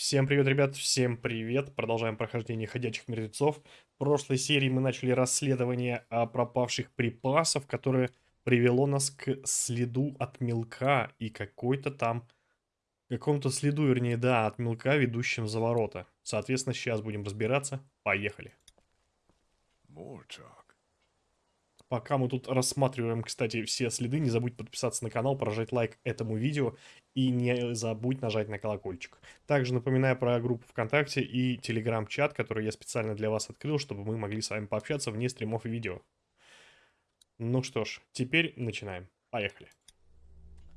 Всем привет, ребят, всем привет. Продолжаем прохождение ходячих мертвецов. В прошлой серии мы начали расследование о пропавших припасов, которое привело нас к следу от мелка и какой-то там... Какому-то следу, вернее, да, от мелка, ведущим за ворота. Соответственно, сейчас будем разбираться. Поехали. Talk. Пока мы тут рассматриваем, кстати, все следы, не забудь подписаться на канал, прожать лайк этому видео и не забудь нажать на колокольчик. Также напоминаю про группу ВКонтакте и Телеграм-чат, который я специально для вас открыл, чтобы мы могли с вами пообщаться вне стримов и видео. Ну что ж, теперь начинаем. Поехали.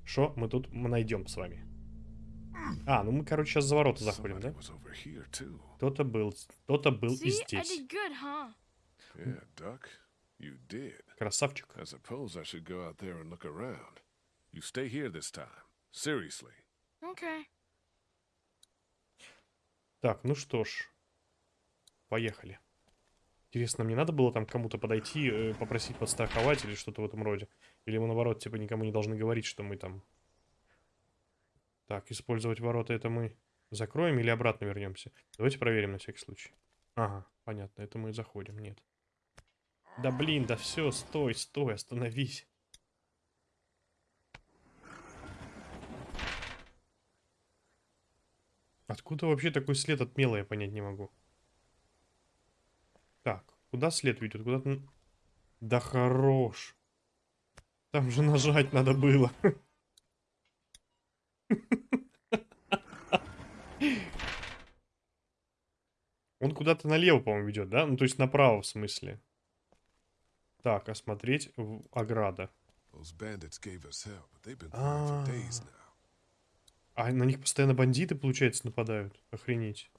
Что мы тут найдем с вами? А, ну мы, короче, сейчас за ворота заходим, да? Кто-то был, кто-то был и здесь. Yeah, you did. Красавчик. I suppose I should go out there and look around. You stay here this time. Seriously. Okay. Так, ну что ж. Поехали. Интересно, мне надо было там кому-то подойти, э, попросить подстраховать или что-то в этом роде? Или мы наоборот, типа, никому не должны говорить, что мы там... Так, использовать ворота это мы закроем или обратно вернемся? Давайте проверим на всякий случай. Ага, понятно, это мы заходим, нет. Да блин, да все, стой, стой, остановись. Откуда вообще такой след от мела, я понять не могу. Так, куда след ведет? Куда то Да хорош. Там же нажать надо было. Он куда-то налево, по-моему, ведет, да? Ну, то есть направо, в смысле. Так, осмотреть ограда. А. А на них постоянно бандиты, получается, нападают. Охренеть.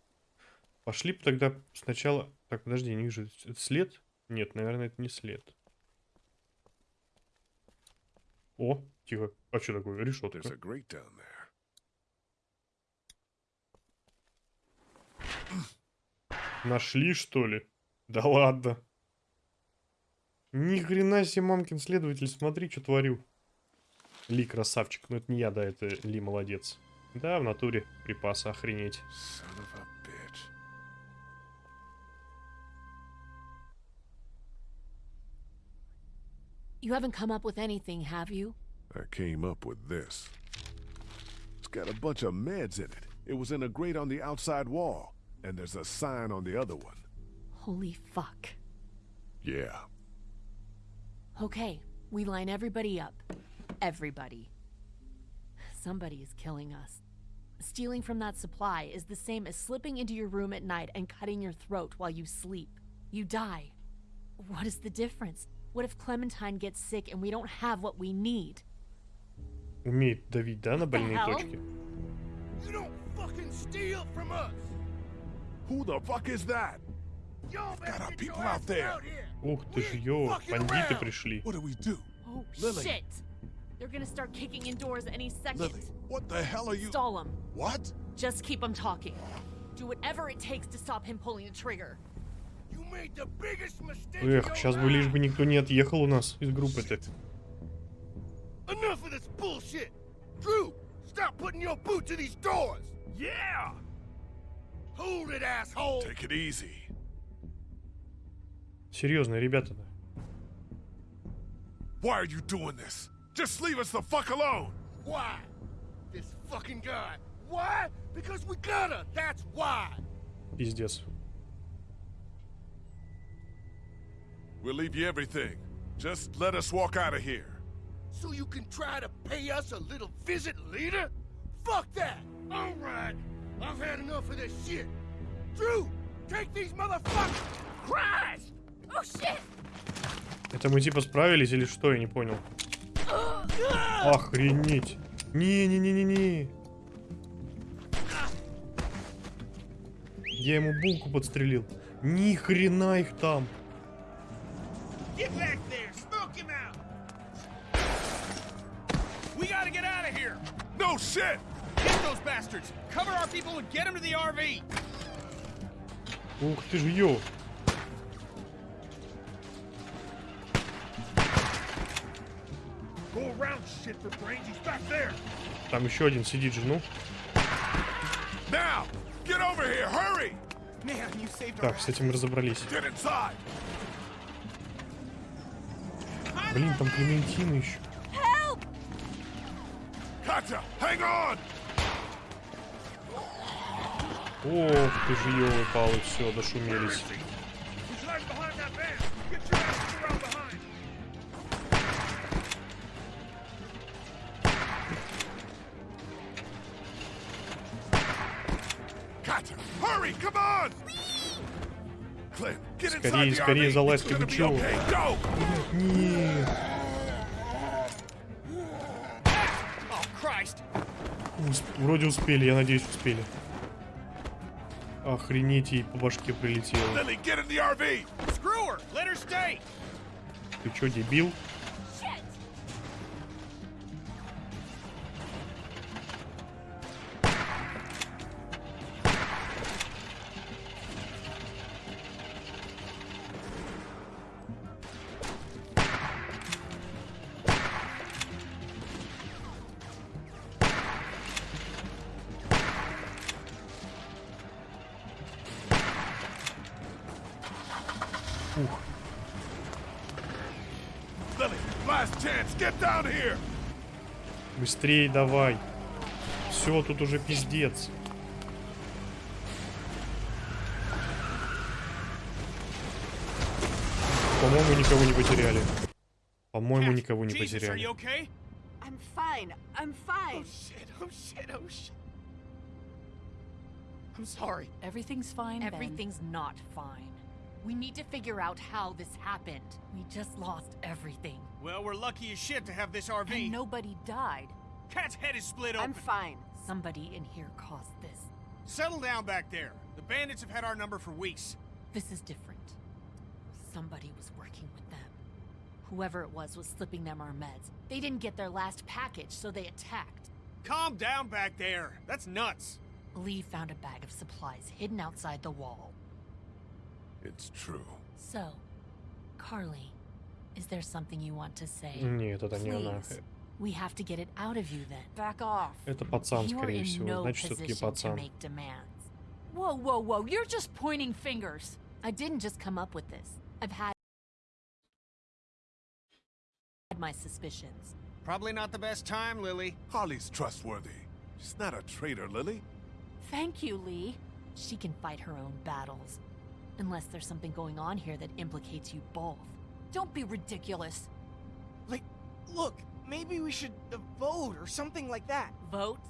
Пошли тогда сначала... Так, подожди, не вижу. Это след? Нет, наверное, это не след. О, тихо. А что такое? Решетка. Нашли, что ли? Да ладно. Ни хрена себе, мамкин следователь, смотри, что творю. Ли красавчик. Ну, это не я, да, это Ли молодец. Да, в натуре припасы, охренеть. You haven't come up with anything, have you? I came up with this. It's got a bunch of meds in it. It was in a grate on the outside wall, and there's a sign on the other one. Holy fuck. Yeah. Okay, we line everybody up. Everybody. Somebody is killing us. Stealing from that supply is the same as slipping into your room at night and cutting your throat while you sleep. You die. What is the difference? What if Clementine gets sick and we don't have what we need? Умеет давить, да, на больные hell? точки? You don't fucking steal from us! Who the fuck is that? Ух ты ж, ё, бандиты пришли. What do we do? Oh shit! They're gonna start kicking in doors any second. Lily, what the hell are you? Stall them. What? Just keep him talking. Do whatever it takes to stop him pulling the trigger. You made the biggest mistake Эх, сейчас бы лишь бы никто не отъехал у нас из группы-то. Enough of this bullshit! Drew, stop putting your boot to these doors! Yeah! Hold it, asshole! Take it easy. Серьезно, ребята. Why are you doing this? Just leave us the fuck alone. Why? This fucking guy. Why? Because we gotta, that's why! Пиздец. We'll leave you everything. Just let us walk out of here. So you can try to pay us a little visit later? Fuck that! Alright, I've had enough of this shit. Drew, take these motherfuckers! Christ! Oh! Это мы типа справились или что? Я не понял. Охренеть. Не-не-не-не-не. Я ему булку подстрелил. Ни хрена их там. Get back there! Smoke him out! We gotta get out of here! No shit! Get those bastards! Cover our people and get them to the RV! Ух ты ж, ё. Там еще один сидит же, ну. Now! Get over here, hurry! Man, you saved our Так, с этим разобрались. Блин, там Клементина еще. Ох ты же, елы-палы, все, дошумелись. Скорее, скорее залазь, okay. Go! Нет. Oh! Усп- Вроде успели, я надеюсь, успели. Охренеть, ей по башке прилетело. Ты чё, дебил? Быстрей давай. Все, тут уже пиздец. По-моему, никого не потеряли. По-моему, никого не потеряли. I'm fine. I'm fine. Shit, oh shit, oh shit. I'm sorry. Everything's fine. Everything's not fine. We need to figure out how this happened. We just lost everything. Well, we're lucky as shit to have this RV. And nobody died. Cat's head is split open. I'm fine. Somebody in here caused this. Settle down back there. The bandits have had our number for weeks. This is different. Somebody was working with them. Whoever it was was slipping them our meds. They didn't get their last package, so they attacked. Calm down back there. That's nuts. Lee found a bag of supplies hidden outside the wall. It's true. So, Carly, is there something you want to say? Нет, это не она. Please. We have to get it out of you then. Back off. Это пацан, You're скорее in всего. no Значит, все-таки position to пацан. make demands. Whoa, whoa, whoa! You're just pointing fingers. I didn't just come up with this. I've had my suspicions. Probably not the best time, Lily. Holly's trustworthy. She's not a traitor, Lily. Thank you, Lee. She can fight her own battles. Unless there's something going on here that implicates you both. Don't be ridiculous. Like, look, maybe we should uh, vote or something like that. Vote?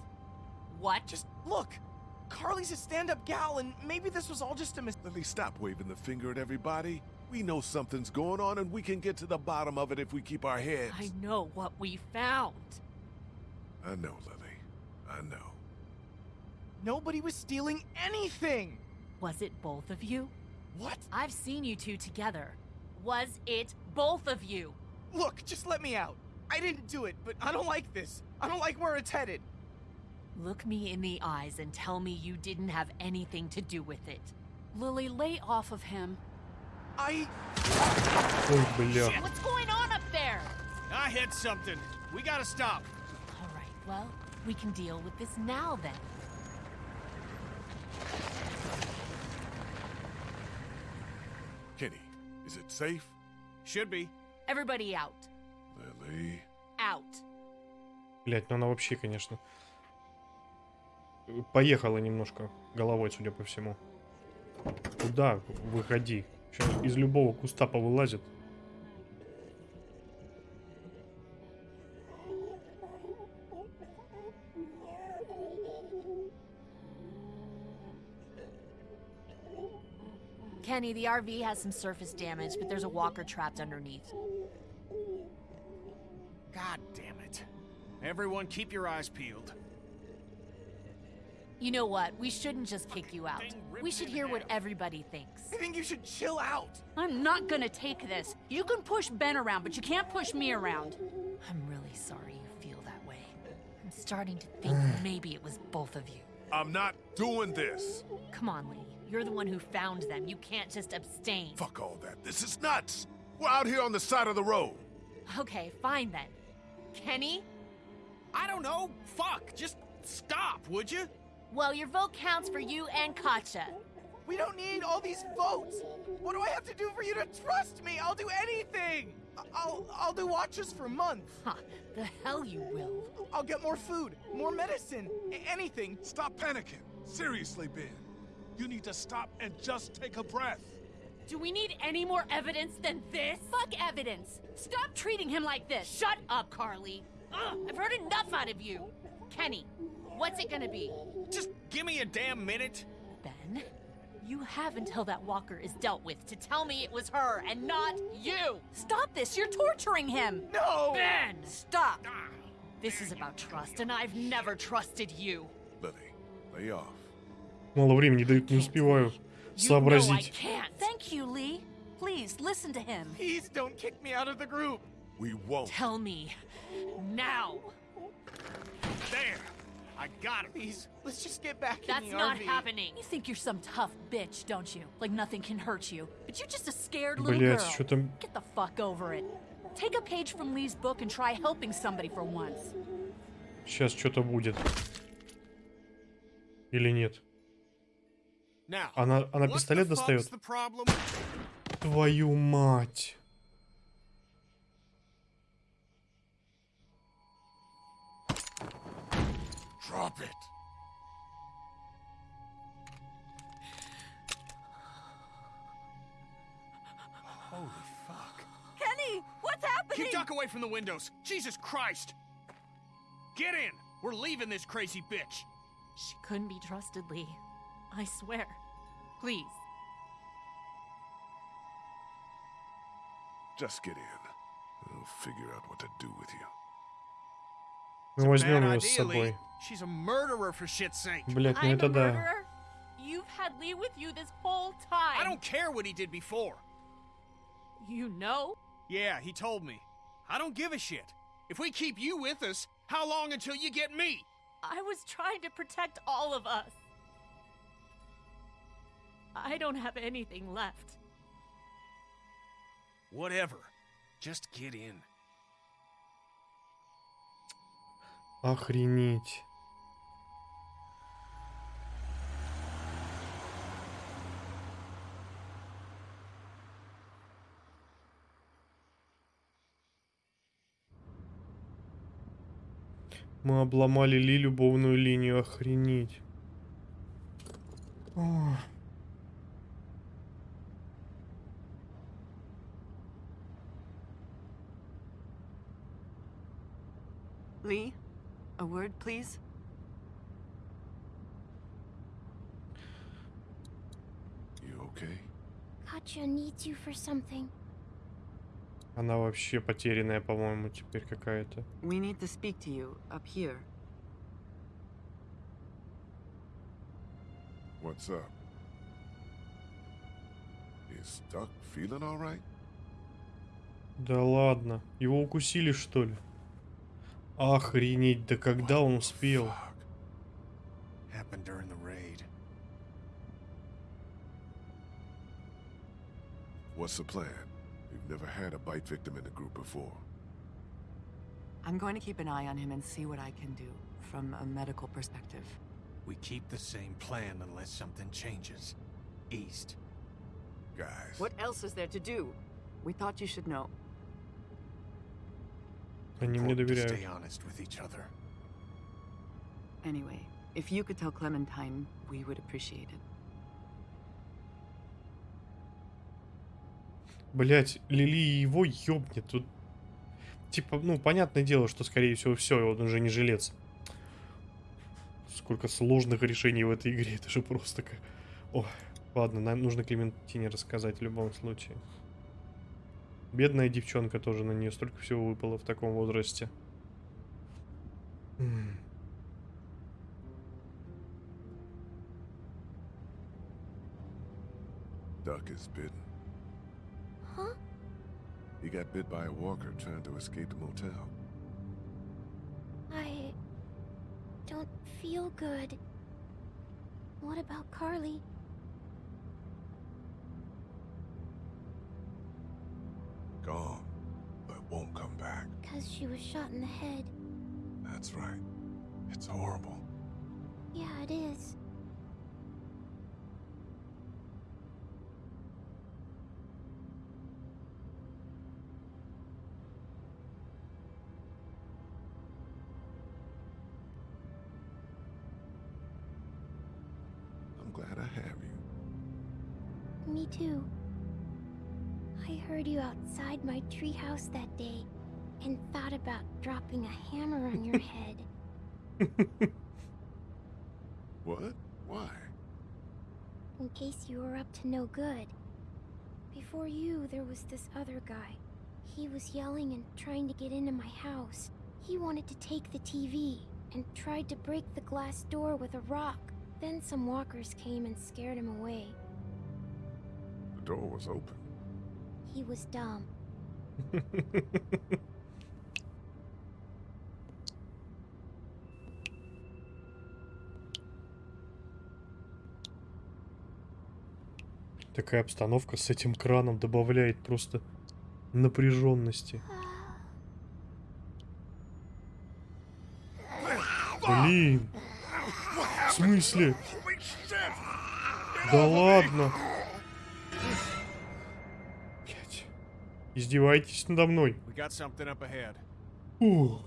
What? Just look. Carly's a stand-up gal, and maybe this was all just a mis- Lily, stop waving the finger at everybody. We know something's going on, and we can get to the bottom of it if we keep our heads. I know what we found. I know, Lily. I know. Nobody was stealing anything. Was it both of you? What? I've seen you two together. Was it both of you? Look, just let me out. I didn't do it, but I don't like this. I don't like where it's headed. Look me in the eyes and tell me you didn't have anything to do with it. Lily, lay off of him. I... Oh, Shit, what's going on up there? I hit something. We gotta stop. All right, well, we can deal with this now then. Kenny, is it safe? Should be. Everybody out. Out. Блять, ну она вообще, конечно, поехала немножко головой, судя по всему. Куда? Выходи. Сейчас из любого куста повылазит. Kenny, the RV has some surface damage, but there's a walker trapped underneath. God damn it. Everyone, keep your eyes peeled. You know what? We shouldn't just kick you out. We should hear what everybody thinks. I think you should chill out. I'm not gonna take this. You can push Ben around, but you can't push me around. I'm really sorry you feel that way. I'm starting to think maybe it was both of you. I'm not doing this. Come on, Lee. You're the one who found them. You can't just abstain. Fuck all that. This is nuts. We're out here on the side of the road. Okay, fine then. Kenny? I don't know. Fuck. Just stop, would you? Well, your vote counts for you and Katja. We don't need all these votes. What do I have to do for you to trust me? I'll do anything. I- I'll I'll do watches for months. Huh, the hell you will. I'll get more food, more medicine, anything. Stop panicking. Seriously, Ben. You need to stop and just take a breath. Do we need any more evidence than this? Fuck evidence! Stop treating him like this! Shut up, Carly! Ugh, I've heard enough out of you! Kenny, what's it gonna be? Just give me a damn minute. Ben, you have until that walker is dealt with to tell me it was her and not you! Stop this! You're torturing him! No. Ben, stop! This is about trust, and I've never trusted you. Lily, lay off. Мало времени дают, не успеваю You know I сообразить. can't. Thank you, Lee. Please, listen to him. Please don't kick me out of the group. We won't. Tell me now. There. I got him. Please, let's just get back That's in the not RV. happening. You think you're some tough bitch, don't you? Like nothing can hurt you. But you're just a scared little Блять, girl. что там... Get the fuck over it. Take a page from Lee's book and try helping somebody for once. Сейчас что-то будет. Или нет? Now. Она, она what пистолет the fuck's достает? the problem? Твою мать. Drop it. Holy fuck. Kenny, what's happening? Keep duck away from the windows. Jesus Christ. Get in. We're leaving this crazy bitch. She couldn't be trusted, Lee. I swear. Please. Just get in. We'll figure out what to do with you. Мы Bad возьмем ее с idea, собой. Lee. She's a murderer for shit's sake. Блять, ну I'm это a да. murderer? You've had Lee with you this whole time. I don't care what he did before. You know? Yeah, he told me. I don't give a shit. If we keep you with us, how long until you get me? I was trying to protect all of us. I don't have anything left. Whatever. Just get in. Охренеть. Мы обломали Ли любовную линию, охренеть. Ох. Lee, a word, please. You okay? Katja needs you for something. Она вообще потерянная, по-моему, теперь какая-то. We need to speak to you up here. What's up? Is Duck feeling all right? Да ладно. Его укусили, что ли? Охренеть, да когда он успел? Fuck. Happened during the raid. What's the plan? We've never had a bite victim in the group before. I'm going to keep an eye on him and see what I can do from a medical perspective. We keep the same plan unless something changes. East. Guys, What else is there to do? We thought you should know. Они мне доверяют. honest with each other. Anyway, if you could tell Clementine, we would appreciate it. Блять, Лили его ёбнет. Тут, типа, ну, понятное дело, что, скорее всего, все, он уже не жилец. Сколько сложных решений в этой игре, это же просто как... Ой, ладно, нам нужно Клементине рассказать в любом случае. Бедная девчонка тоже, на нее столько всего выпало в таком возрасте. Duck is bitten. Huh? He got bit by a walker trying to escape the motel. I don't feel good. What about Carly? Gone, but won't come back. Because she was shot in the head. That's right. It's horrible. Yeah, it is. I'm glad I have you. Me too. Heard you outside my treehouse that day and thought about dropping a hammer on your head. What? Why? in case you were up to no good. Before you, there was this other guy. He was yelling and trying to get into my house. He wanted to take the TV and tried to break the glass door with a rock. Then some walkers came and scared him away. The door was open. He was dumb. Такая обстановка с этим краном добавляет просто напряженности. Блин. В смысле? Да ладно. Издеваетесь надо мной. Ух.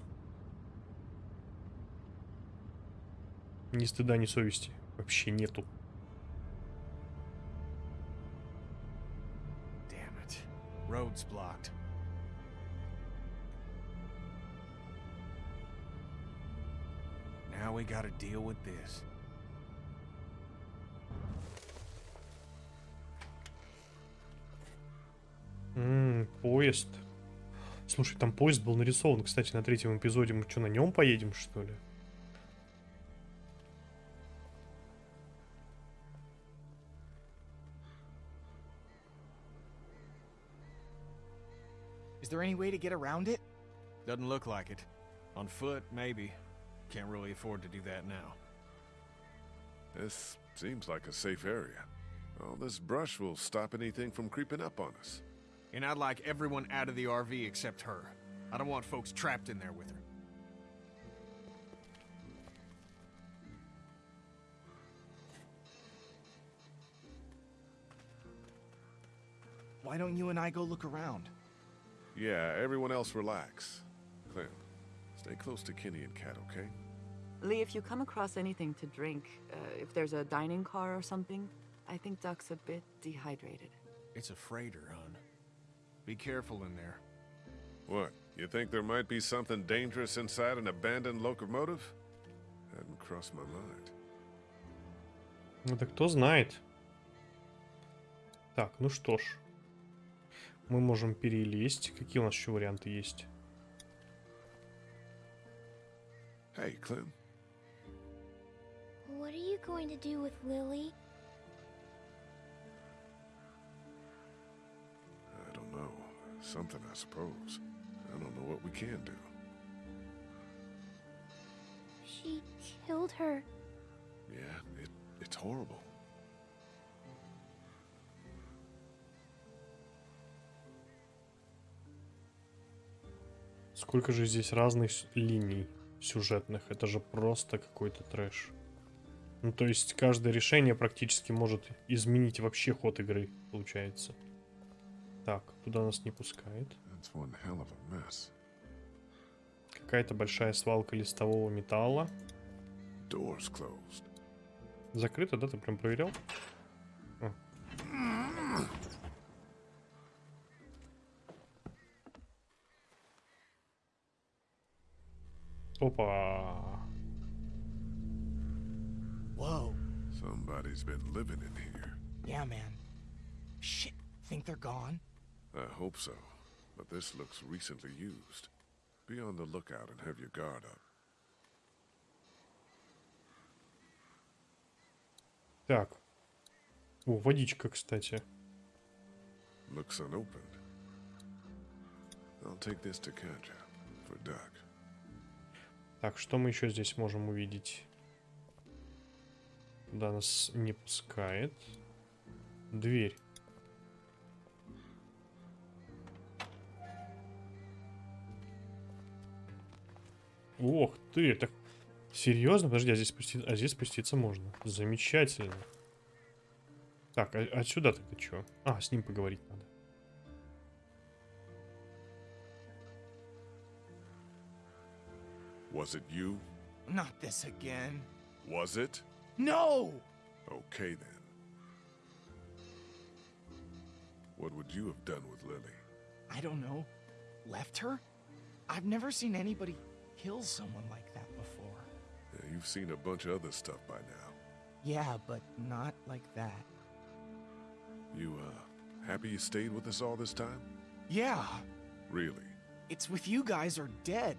Ни стыда, ни совести. Вообще нету. Road's blocked. Now we gotta deal with this. Поезд. Слушай, там поезд был нарисован, кстати, на третьем эпизоде. Мы что, на нем поедем, что ли? Is there any way to get around it? Doesn't look like it. On foot, maybe. Can't really afford to do that now. This seems like a safe area. All this brush will stop anything from creeping up on us. And I'd like everyone out of the RV except her. I don't want folks trapped in there with her. Why don't you and I go look around? Yeah, everyone else relax. Clem, stay close to Kenny and Kat, okay? Lee, if you come across anything to drink, uh, if there's a dining car or something, I think Duck's a bit dehydrated. It's a freighter, hon. Be careful in there. What? You think there might be something dangerous inside an abandoned locomotive? Hadn't crossed my mind. Ну да кто знает. Так, ну что ж. Мы можем перелезть. Какие у нас еще варианты есть? Hey, Clem. What are you going to do with Lily? Something, I suppose. I don't know what we can do. She killed her. Yeah, it, it's horrible. Сколько же здесь разных линий сюжетных. Это же просто какой-то трэш. Ну, то есть, каждое решение практически может изменить вообще ход игры, получается. Так, туда нас не пускает. Какая-то большая свалка листового металла. Закрыто, да? Ты прям проверял? О. Опа. Whoa. Somebody's been living in here. Yeah, man. Shit. Think they're gone? I hope so, but this looks recently used. Be on the lookout and have your guard up. Так. О, водичка, кстати. Looks unopened. I'll take this to Katja for Doc. Так, что мы еще здесь можем увидеть? Туда нас не пускает. Дверь. Ох ты, так Серьезно? Подожди, а здесь, спусти... а здесь спуститься можно. Замечательно. Так, а отсюда ты что? А, с ним поговорить надо. Was it you? Not this again. Was it? No! Okay then. What would you have done with Lily? I don't know. Left her? I've never seen anybody kill someone like that before. Yeah, you've seen a bunch of other stuff by now. Yeah, but not like that. You, uh, happy you stayed with us all this time? Yeah, Really? it's with you guys or dead.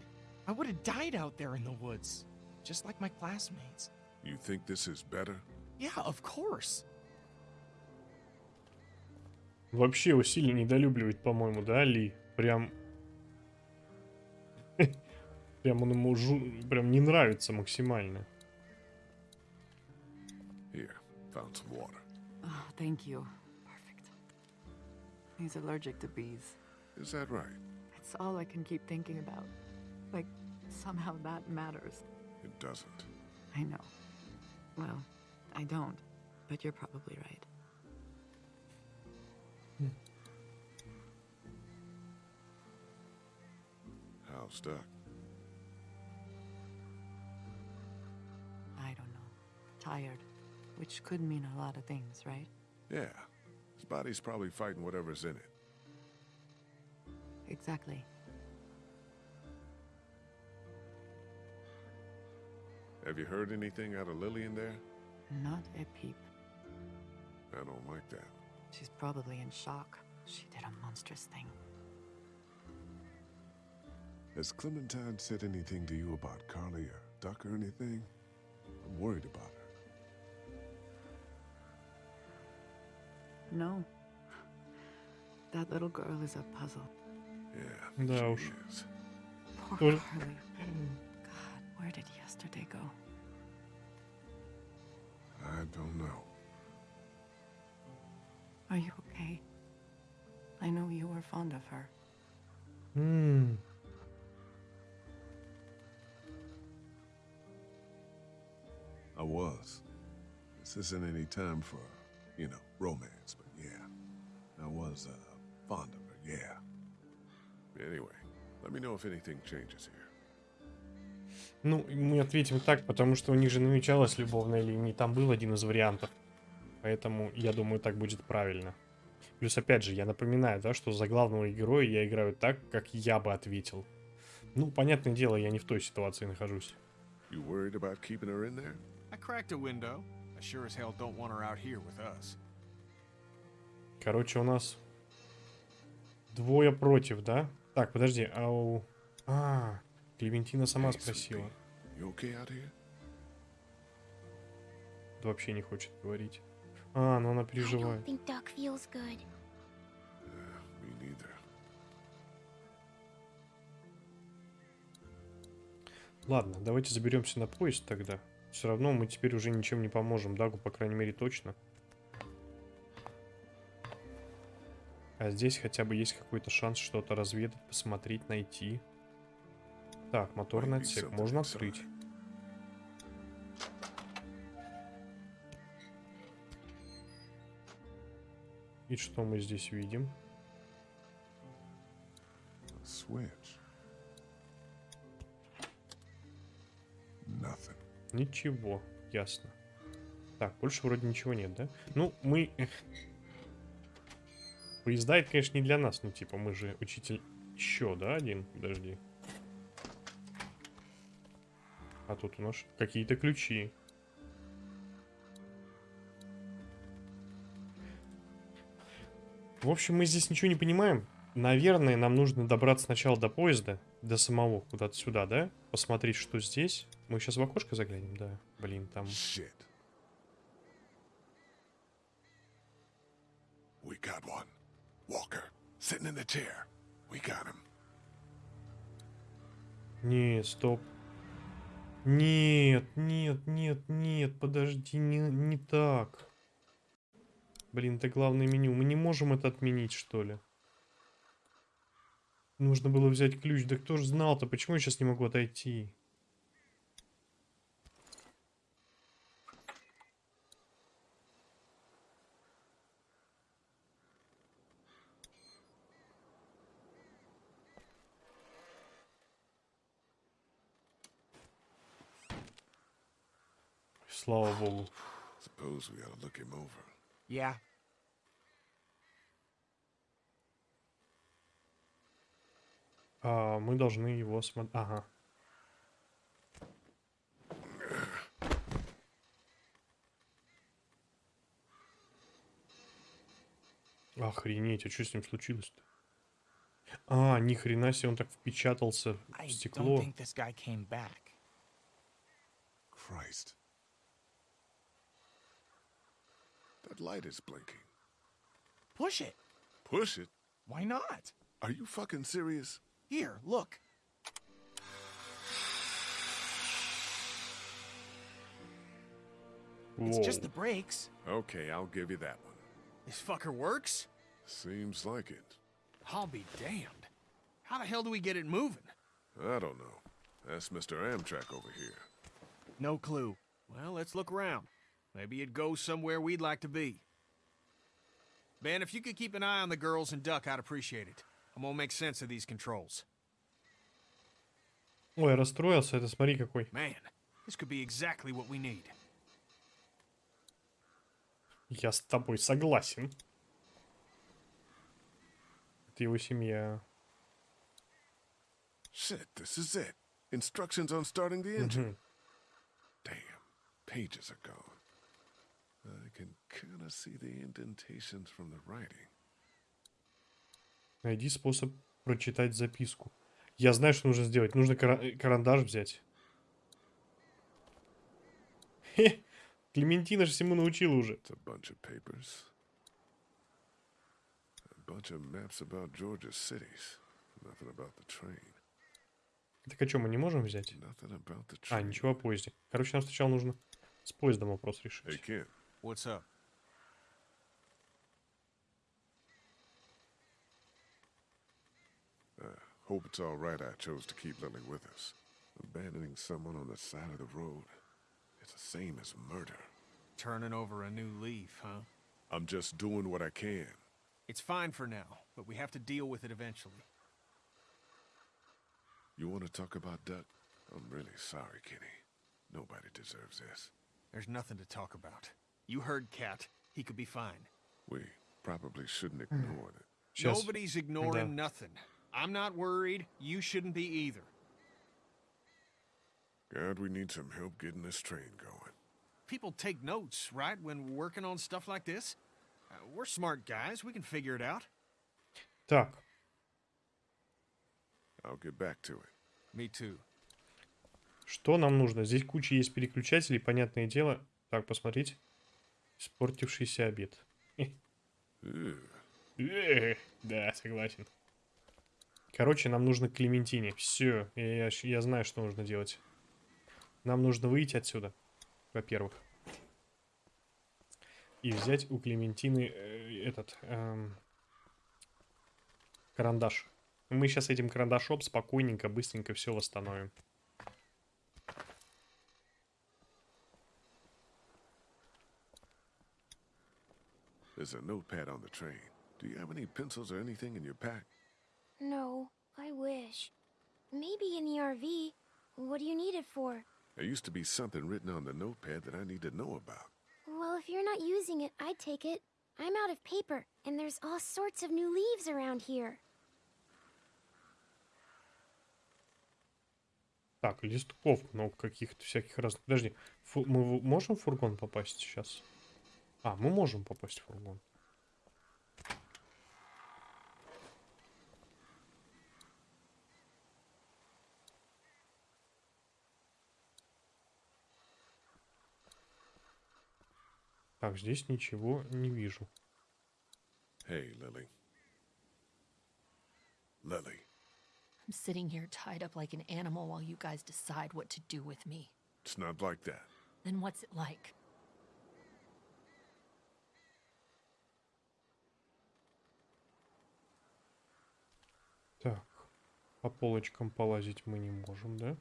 I would have died out there in the woods, just like my classmates. You think this is better? Yeah, of course. Вообще его сильно недолюбливает, по-моему, да, Ли? Прям... Прям он ему жу- прям не нравится максимально. Here, found some water. Oh, thank you. Perfect. He's allergic to bees. Is that right? It's all I can keep thinking about. Like, somehow that matters. It doesn't. I know. Well, I don't, but you're probably right. How's Duck? Tired. Which could mean a lot of things, right? Yeah. His body's probably fighting whatever's in it. Exactly. Have you heard anything out of Lily in there? Not a peep. I don't like that. She's probably in shock. She did a monstrous thing. Has Clementine said anything to you about Carly or Duck or anything? I'm worried about her. No. That little girl is a puzzle. Yeah, no. is. Poor Harley. God, where did yesterday go? I don't know. Are you okay? I know you were fond of her. Hmm. I was. This isn't any time for, you know, romance. Was, uh, fond of her, yeah. Anyway, let me know if anything changes here. Ну, мы ответим так, потому что у них же намечалась любовная линия, там был один из вариантов. Поэтому, я думаю, так будет правильно. Плюс, опять же, я напоминаю, да, что за главного героя я играю так, как я бы ответил. Ну, понятное дело, я не в той ситуации нахожусь. You worried about keeping her in there? I cracked a window. I sure as hell don't want her out here with us. Короче, у нас двое против, да? Так, подожди, а у... А, Клементина сама спросила. Да вообще не хочет говорить. А, ну она переживает. Ладно, давайте заберемся на поезд тогда. Все равно мы теперь уже ничем не поможем Дагу, по крайней мере, точно. А здесь хотя бы есть какой-то шанс что-то разведать, посмотреть, найти. Так, моторный отсек можно открыть. И что мы здесь видим? Ничего, ясно. Так, больше вроде ничего нет, да? Ну, мы... Поезда это, конечно, не для нас, ну, типа, мы же учитель еще, да, один? Подожди. А тут у нас какие-то ключи. В общем, мы здесь ничего не понимаем. Наверное, нам нужно добраться сначала до поезда, до самого, куда-то сюда, да? Посмотреть, что здесь. Мы сейчас в окошко заглянем, да? Блин, там... Shit. We got one. Walker, sitting in the chair. We got him. Не, стоп. Нет, нет, нет, нет, подожди, не, не так. Блин, это главное меню. Мы не можем это отменить, что ли? Нужно было взять ключ. Да кто ж знал-то? Почему я сейчас не могу отойти? Слава богу. Suppose we ought to look him over. Yeah. А, мы должны его смотреть. Ага. Охренеть, а что с ним случилось-то? А, ни хрена себе, он так впечатался в стекло. Christ. That light is blinking. Push it. Push it? Why not? Are you fucking serious? Here, look. Whoa. It's just the brakes. Okay, I'll give you that one. This fucker works? Seems like it. I'll be damned. How the hell do we get it moving? I don't know. That's Mr. Amtrak over here. No clue. Well, let's look around. Maybe it goes somewhere we'd like to be. Ben, if you could keep an eye on the girls and Duck, I'd appreciate it. I'm gonna make sense of these controls. Ой, расстроился, это смотри какой. Man, this could be exactly what we need. Я с тобой согласен. Это его семья. Shit, this is it. Instructions on starting the engine. Damn, pages are gone. Найди способ прочитать записку. Я знаю, что нужно сделать. Нужно кара- э, карандаш взять. Хе, Клементина же всему научила уже. It's a bunch of papers. A bunch of maps about Georgia's cities. Nothing about the train. Так а что, мы не можем взять? А, ничего о поезде. Короче, нам сначала нужно с поездом вопрос решить. Ken, What's up? Uh, hope it's all right I chose to keep Lily with us. Abandoning someone on the side of the road. It's the same as murder. Turning over a new leaf, huh? I'm just doing what I can. It's fine for now, but we have to deal with it eventually. You want to talk about Duck? I'm really sorry, Kenny. Nobody deserves this. There's nothing to talk about. You heard Cat. He could be fine. We probably shouldn't ignore it. Сейчас. Nobody's ignoring Да. nothing. I'm not worried. You shouldn't be either. God, we need some help getting this train going. People take notes, right, when working on stuff like this? Uh, we're smart guys. We can figure it out. Так, I'll get back to it. Me too. что нам нужно? Здесь куча есть переключателей, понятное дело. Так, посмотрите. Испортившийся обед. Э, Да, согласен. Короче, нам нужно к Клементине. Все, я, я знаю, что нужно делать. Нам нужно выйти отсюда, во-первых. И взять у Клементины э, этот эм, карандаш. Мы сейчас этим карандашом спокойненько, быстренько все восстановим. There's a notepad on the train. Do you have any pencils or anything in your pack? No, I wish. Maybe in the RV. What do you need it for? There used to be something written on the notepad that I need to know about. Well, if you're not using it, I'd take it. I'm out of paper, and there's all sorts of new leaves around here. Так, листков много каких-то всяких разных. Подожди, фу- мы в- можем в фургон попасть сейчас? А, мы можем попасть в фургон. Так, здесь ничего не вижу. Hey, Lily. Lily, I'm sitting here tied up like an animal while you guys decide what to do with me. it's not like that. Then what's it like? По полочкам полазить мы не можем, да?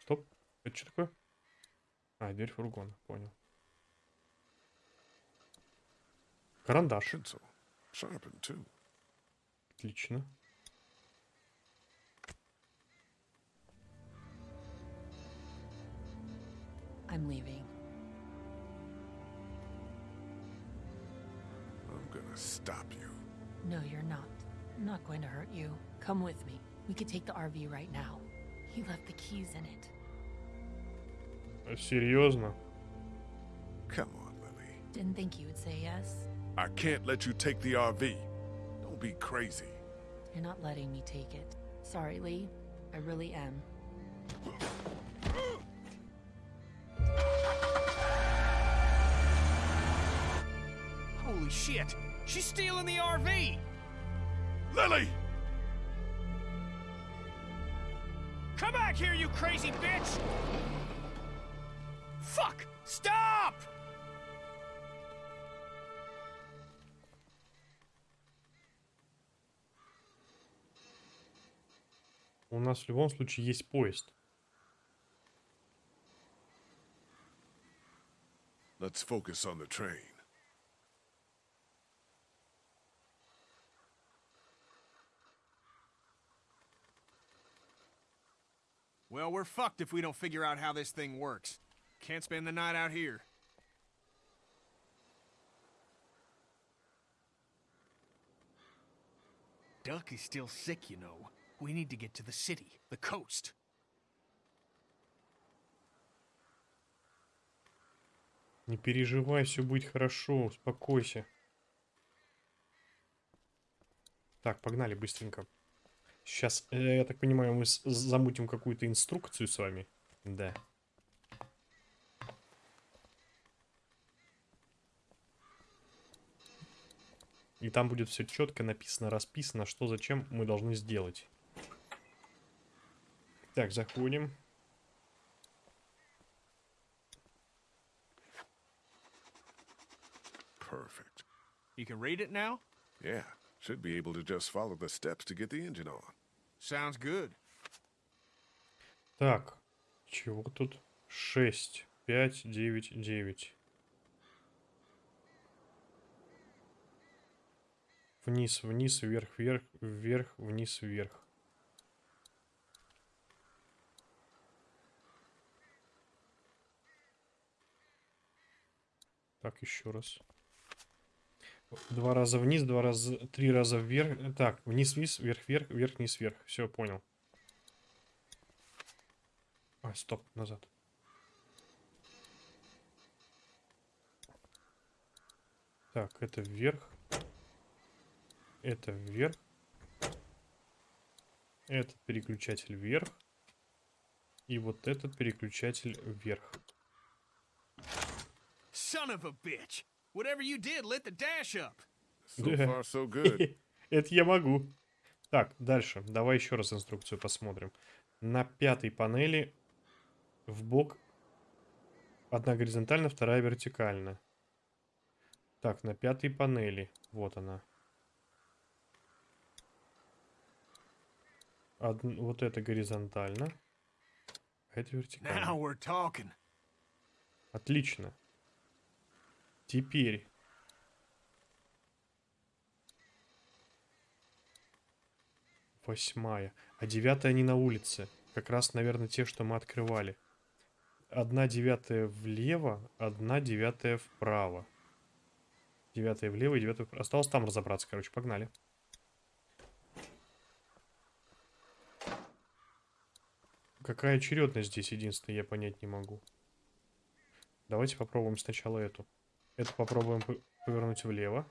Стоп. Это что такое? А, дверь фургона, понял. Карандаш. Отлично. I'm leaving. I'm gonna stop you. No, you're not. I'm not going to hurt you. Come with me. We could take the RV right now. He left the keys in it. Seriously? Come on, Lily. Didn't think you would say yes. I can't let you take the RV. Don't be crazy. You're not letting me take it. Sorry, Lee. I really am. Holy shit! She's stealing the RV! Lily! Come back here, you crazy bitch! Fuck! Stop! У нас в любом случае есть поезд. Let's focus on the train. Well, we're fucked if we don't figure out how this thing works. Can't spend the night out here. Duck is still sick, you know. We need to get to the city, the coast. Не переживай, все будет хорошо, успокойся. Так, погнали быстренько. Сейчас, э, я так понимаю, мы замутим какую-то инструкцию с вами. Да. И там будет все четко написано, расписано, что зачем мы должны сделать. Так, заходим. Perfect. You can read it now? Yeah, should be able to just follow the steps to get the engine on. Sounds good. Так, чего тут? 6, 5, 9, 9. Вниз, вниз, вверх, вверх, вверх, вниз, вверх. Так, еще раз. Два раза вниз, два раза, три раза вверх. Так, вниз, вниз, вверх, вверх, вверх, вниз, вверх. Все, понял. А, стоп, назад. Так, это вверх. Это вверх. Этот переключатель вверх. И вот этот переключатель вверх. Son of a bitch! Whatever you did lit the dash up. So far, so good. Это я могу. Так, дальше. Давай еще раз инструкцию посмотрим. На пятой панели в бок одна горизонтально, вторая вертикально. Так, на пятой панели. Вот она. Од- Вот это горизонтально. А это Now вертикально. we're talking. Отлично. Теперь. Восьмая. А девятая не на улице. Как раз, наверное, те, что мы открывали. Одна девятая влево, одна девятая вправо. Девятая влево и девятая вправо. Осталось там разобраться, короче. Погнали. Какая очередность здесь, единственное, я понять не могу. Давайте попробуем сначала эту. Это попробуем по- повернуть влево.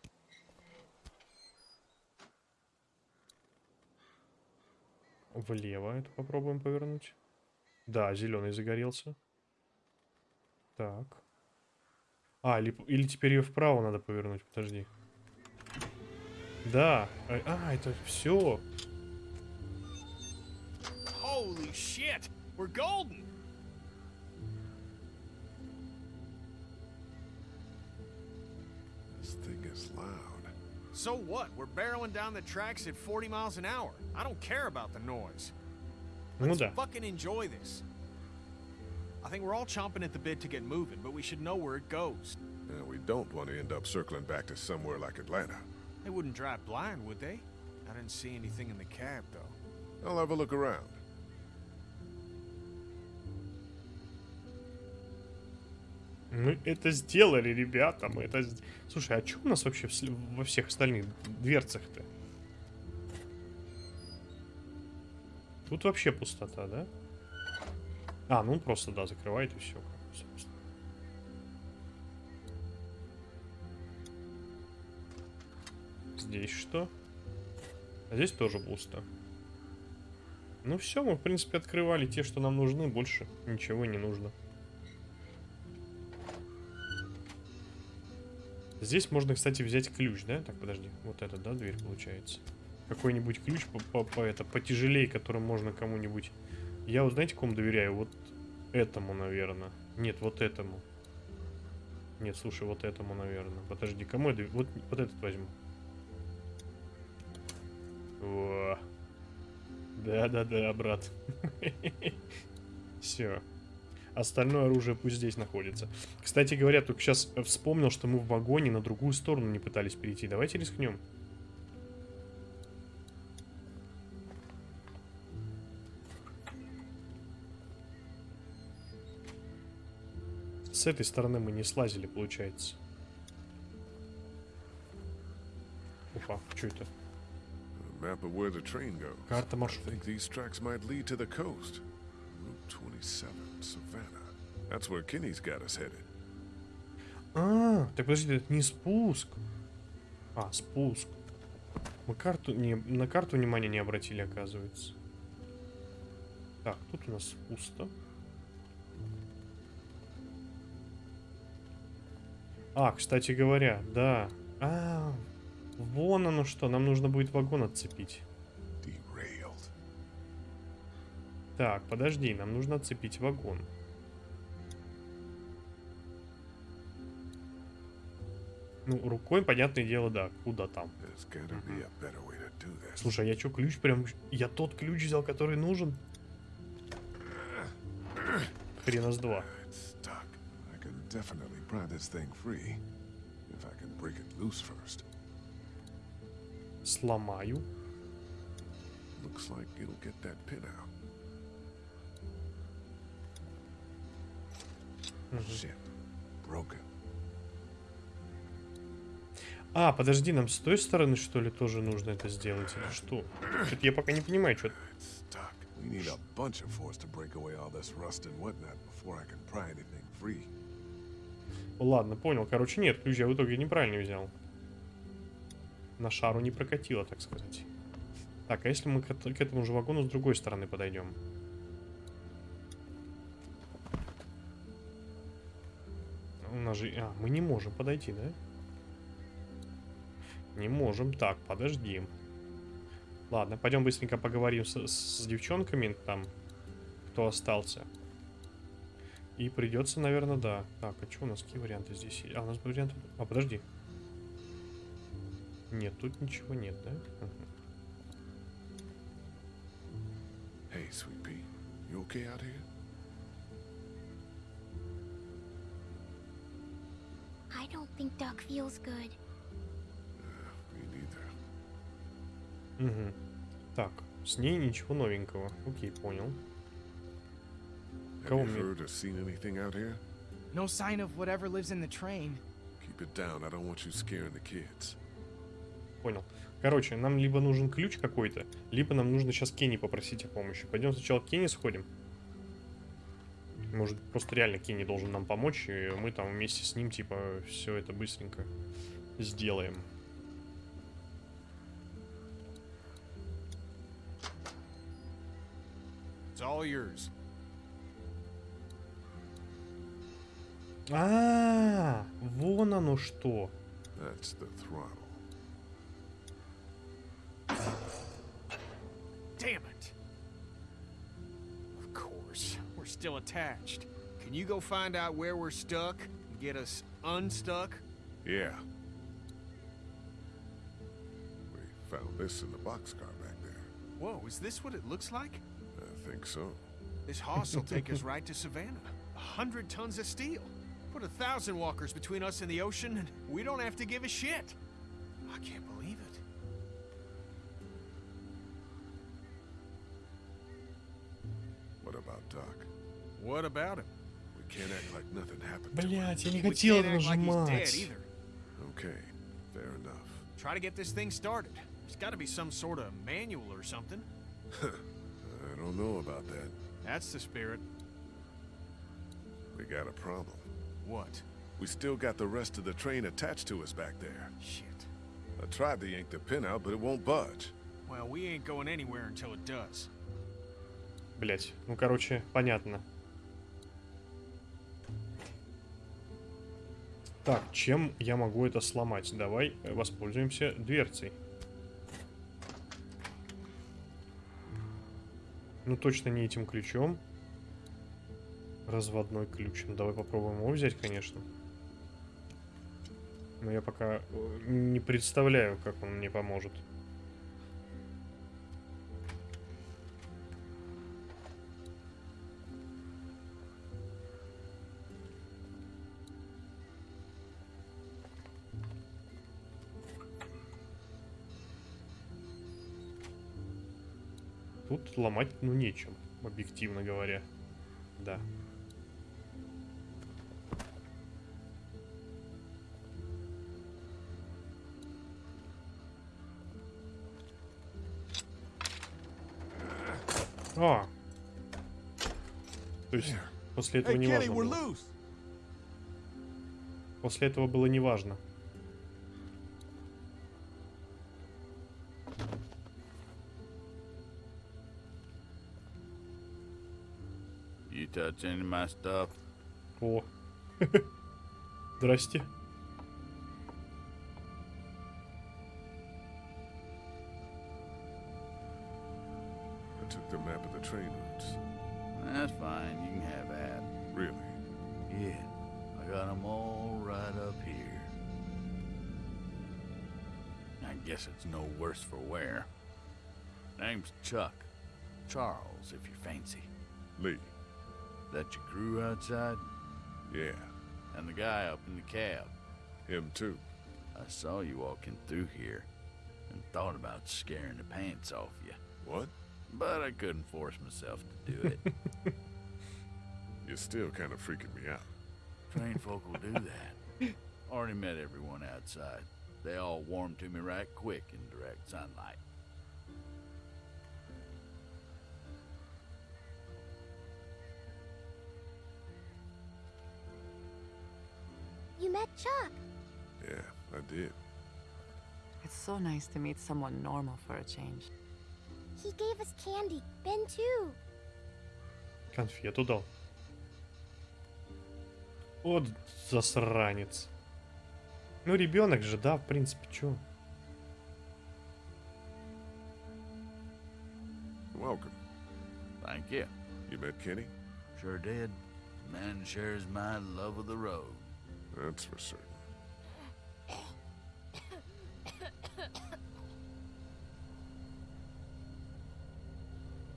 Влево это попробуем повернуть. Да, зеленый загорелся. Так. А, или, или теперь ее вправо надо повернуть, подожди. Да. А, а, это все. Holy shit! We're golden! So what? We're barreling down the tracks at 40 miles an hour. I don't care about the noise. Let's fucking enjoy this. I think we're all chomping at the bit to get moving, but we should know where it goes. Yeah, we don't want to end up circling back to somewhere like Atlanta. They wouldn't drive blind, would they? I didn't see anything in the cab, though. I'll have a look around. Мы это сделали, ребята, мы это... Слушай, а что у нас вообще во всех остальных дверцах-то? Тут вообще пустота, да? А, ну просто, да, закрывает и все. Здесь что? А здесь тоже пусто. Ну все, мы в принципе открывали те, что нам нужны, больше ничего не нужно. Здесь можно, кстати, взять ключ, да? Так, подожди, вот это, да, дверь получается. Какой-нибудь ключ по, по, по это, потяжелее, которым можно кому-нибудь... Я вот знаете, кому доверяю? Вот этому, наверное. Нет, вот этому. Нет, слушай, вот этому, наверное. Подожди, кому я Вот, вот этот возьму. Во. Да-да-да, брат. Все. Остальное оружие пусть здесь находится. Кстати говоря, только сейчас вспомнил, что мы в вагоне на другую сторону не пытались перейти. Давайте рискнем. С этой стороны мы не слазили, получается. Опа, что это? Карта маршрута. Think these tracks might lead to the coast. Route 27, Savannah. That's where Kinney's got us headed. А, так подожди, это не спуск. А, спуск. Мы карту не, на карту внимания не обратили, оказывается. Так, тут у нас пусто. А, кстати говоря, да. А, вон оно что, нам нужно будет вагон отцепить. Так, подожди, нам нужно отцепить вагон. Ну, рукой, понятное дело, да, куда там. Слушай, а я что, ключ прям... Я тот ключ взял, который нужен? Хрена с два. Сломаю. Looks like it'll get that pin out. Shit. Broken. А, подожди, нам с той стороны, что ли, тоже нужно это сделать? Или что? Что-то я пока не понимаю, что... We need a bunch of force to break away all this rust and whatnot before I can pry anything free. Ладно, понял. Короче, нет, ключ я в итоге неправильно взял. На шару не прокатило, так сказать. Так, а если мы к этому же вагону с другой стороны подойдем? У нас же... А, мы не можем подойти, да? Не можем. Так, подожди. Ладно, пойдем быстренько поговорим с, с девчонками там, кто остался. И придется, наверное, да. Так, а что у нас какие варианты здесь есть? А, у нас варианты... А, подожди. Нет, тут ничего нет, да? Hey, Sweet Pea. You okay out here? I don't think Duck feels good. Мгм. Так, с ней ничего новенького. Окей, понял. Have Кого you мне? heard or seen anything out here? No sign of whatever lives in the train. Keep it down. I don't want you scaring the kids. Понял. Короче, нам либо нужен ключ какой-то, либо нам нужно сейчас Кенни попросить о помощи. Пойдем сначала к Кенни сходим. Может, просто реально Кенни должен нам помочь, и мы там вместе с ним, типа, все это быстренько сделаем. It's all yours. А, вон оно что. That's the throttle. Still attached. Can you go find out where we're stuck and get us unstuck? Yeah. We found this in the boxcar back there. Whoa, is this what it looks like? I think so. This hoss will take us right to Savannah. A hundred tons of steel. Put a thousand walkers between us and the ocean, and we don't have to give a shit. I can't believe What about Doc? What about him? We can't act like nothing happened. Блять, я не We хотел can't это act like he's dead нажимать. either. Okay, fair enough. Try to get this thing started. There's got to be some sort of manual or something. I don't know about that. That's the spirit. We got a problem. What? We still got the rest of the train attached to us back there. Shit. I tried to yank the pin out, but it won't budge. Well, we ain't going anywhere until it does. Блять, ну короче, понятно. Так, чем я могу это сломать? Давай э, воспользуемся дверцей. Ну точно не этим ключом. Разводной ключ. Ну, давай попробуем его взять, конечно. Но я пока э, не представляю, как он мне поможет. Ломать, ну, нечем, объективно говоря. Да. А. То есть после этого Hey, не важно было. После этого было не touch any of my stuff? О. Здрасте. I took the map of the train routes. That's fine. You can have that. Really? Yeah, I got 'em all right up here. I guess it's no worse for wear. Name's Chuck. Charles, if you fancy. Lee. That your crew outside? Yeah, And the guy up in the cab. him too. I saw you walking through here and thought about scaring the pants off you. What? But I couldn't force myself to do it. You're still kind of freaking me out. Trained folk will do that. Already met everyone outside. They all warmed to me right quick in direct sunlight. Chuck. Yeah, I did. It's so nice to meet someone normal for a change. He gave us candy. Ben too. Конфету дал. Вот засранец. Ну, ребенок же, да, в принципе, чё? Welcome. Thank you. You met Kenny? Sure did. Man shares my love of the road. That's for certain.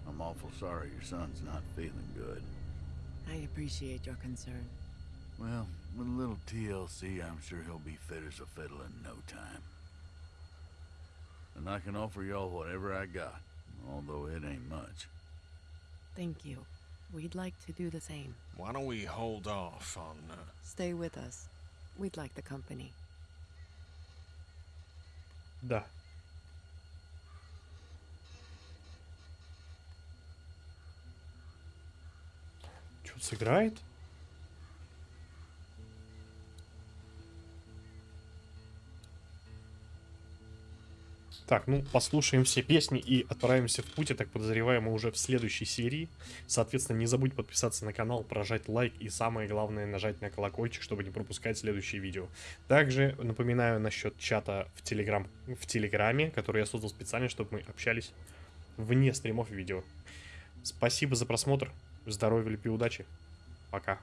I'm awful sorry your son's not feeling good. I appreciate your concern. Well, with a little TLC, I'm sure he'll be fit as a fiddle in no time. And I can offer y'all whatever I got, although it ain't much. Thank you. We'd like to do the same. Why don't we hold off on. Uh, Stay with us. We'd like the company. Да. Чё, сыграет? Так, ну, послушаем все песни и отправимся в путь. Я так подозреваю, мы уже в следующей серии. Соответственно, не забудь подписаться на канал, прожать лайк и самое главное, нажать на колокольчик, чтобы не пропускать следующие видео. Также напоминаю насчет чата в, телеграм, в Телеграме, который я создал специально, чтобы мы общались вне стримов и видео. Спасибо за просмотр. Здоровья, любви, удачи. Пока.